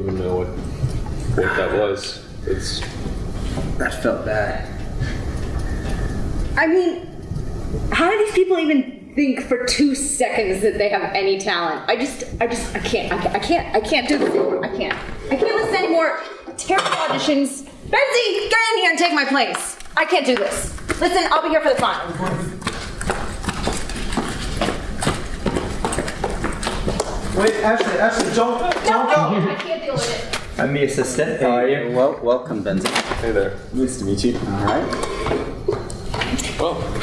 even know what what that was. It's that felt bad. I mean, how do these people even think for two seconds that they have any talent? I just, I just, I can't, I, I can't, I can't do this anymore. I can't. I can't listen anymore. Terrible auditions. Benzie, get in here and take my place. I can't do this. Listen, I'll be here for the final. Wait, Ashley, Ashley, don't, don't go. I can't deal with it. I'm the assistant. How are you? Well, welcome, Benzie. Hey there. Nice to meet you. All right. Well,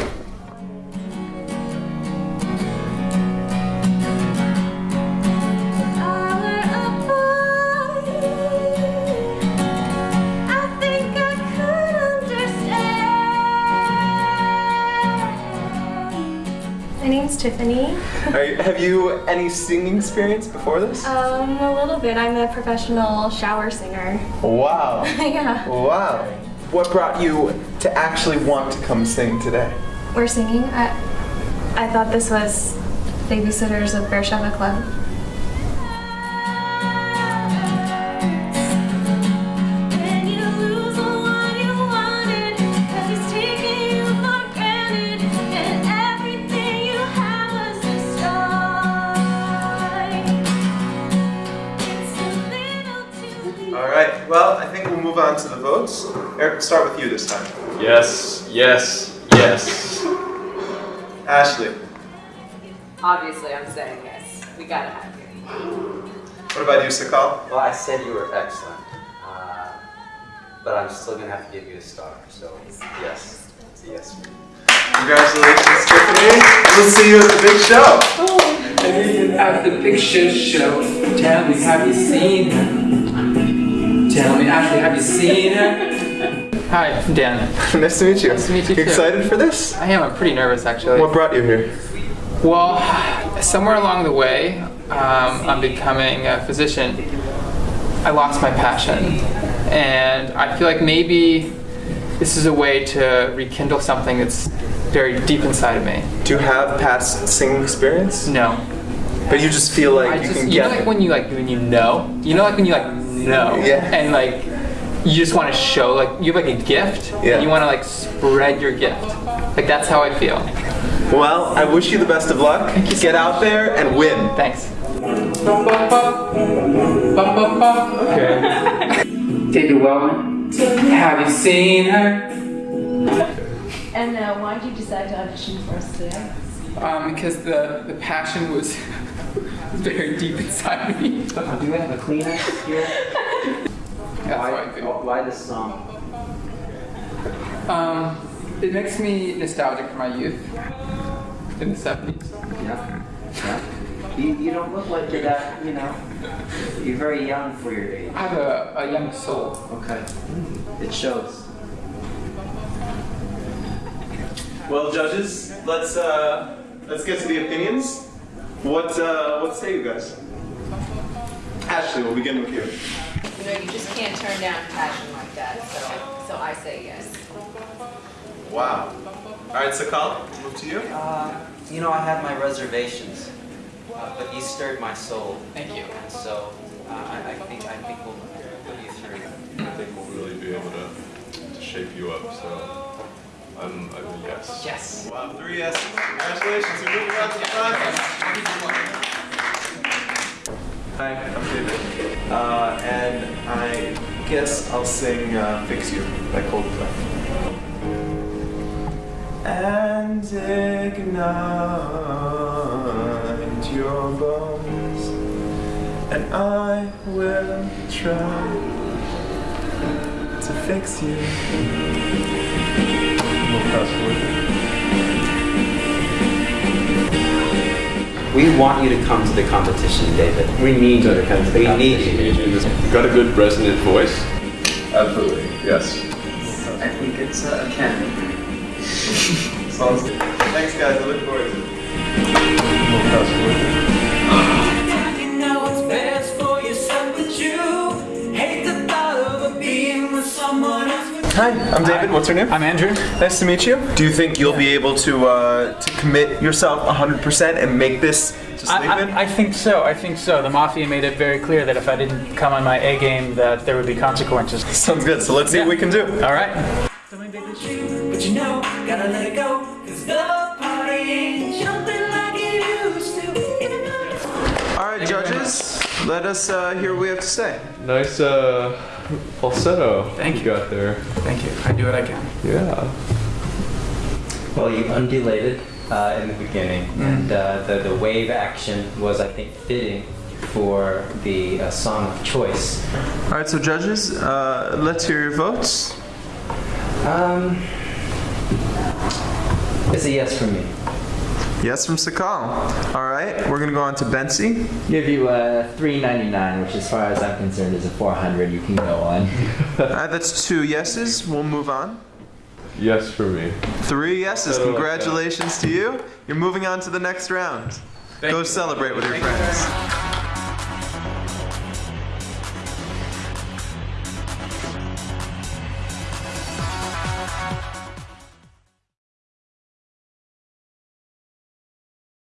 name's Tiffany. you, have you any singing experience before this? Um, a little bit. I'm a professional shower singer. Wow. yeah. Wow. What brought you to actually want to come sing today? We're singing. I, I thought this was Babysitters of Beersheba Club. All right. Well, I think we'll move on to the votes. Eric, start with you this time. Yes, yes, yes. Ashley, Obviously, I'm saying yes. We gotta have you. what about you, Sakal? Well, I said you were excellent, uh, but I'm still gonna have to give you a star. So yes, it's a yes. Congratulations, Tiffany. We'll see you at the big show. At the picture show, tell me, have you seen her? Tell me, Ashley, have you seen her? Hi, I'm Dan. nice to meet you. Nice to meet you too. excited for this? I am. I'm pretty nervous, actually. What brought you here? Well, somewhere along the way, um, I'm becoming a physician. I lost my passion, and I feel like maybe this is a way to rekindle something that's very deep inside of me. Do you have past singing experience? No, But you just feel like I you just can you know like when you like when you know, you know like when you like know, Yeah. and like you just want to show like you have like a gift, Yeah. and you want to like spread your gift. Like that's how I feel. Well, I wish you the best of luck. Get out there and win. Thanks. Okay. David Wellman, have you seen her? And uh, why did you decide to audition for us today? Um, because the, the passion was very deep inside of me. Do we have a Kleenex here? That's how I feel. why this song? Um, it makes me nostalgic for my youth in the 70s. Yeah. Yeah. You, you don't look like you're that, you know, you're very young for your age. I have a, a young soul. Okay. It shows. Well, judges, let's uh, let's get to the opinions. What uh, what say you guys? Ashley, we'll begin with you. You know, you just can't turn down passion like that, so, so I say yes. Wow. All right, Sakal, move to you. Uh, you know, I had my reservations, uh, but you stirred my soul. Thank you. And so, uh, I, I think I think we'll put you through. I think we'll really be able to, to shape you up, so I'm, I'm a yes. Yes. Wow, three yeses. Congratulations, you're moving on to the finals. Hi, I'm David. Uh, and I guess I'll sing uh, Fix You by Coldplay. And ignite your bones, and I will try to fix you. We want you to come to the competition, David. We need you to come to the We need competition. you. You've got a good resonant voice. Absolutely, yes. I think it's uh, Ken. Sounds good. Thanks, guys. I look forward to it. Hi, I'm David. What's your name? I'm Andrew. Nice to meet you. Do you think you'll be able to uh, to commit yourself 100% and make this to sleep I, in? I, I think so. I think so. The mafia made it very clear that if I didn't come on my A game, that there would be consequences. Sounds good. So let's see what we can do. All right. But you know, gotta let it go. Cause the party ain't jumping like it used to. Even though All right, judges, let us uh, hear what we have to say. Nice uh, falsetto. Thank you. got there. Thank you. I do what I can. Yeah. Well, you undulated uh, in the beginning, and uh, the, the wave action was, I think, fitting for the uh, song of choice. All right, so judges, uh, let's hear your votes. Um, it's a yes for me. Yes from Sakal. All right, we're gonna go on to Benzie. Give you a 399, which as far as I'm concerned is a 400 you can go on. All right, uh, that's two yeses. We'll move on. Yes for me. Three yeses. Better like Congratulations to you. You're moving on to the next round. Go celebrate with your friends.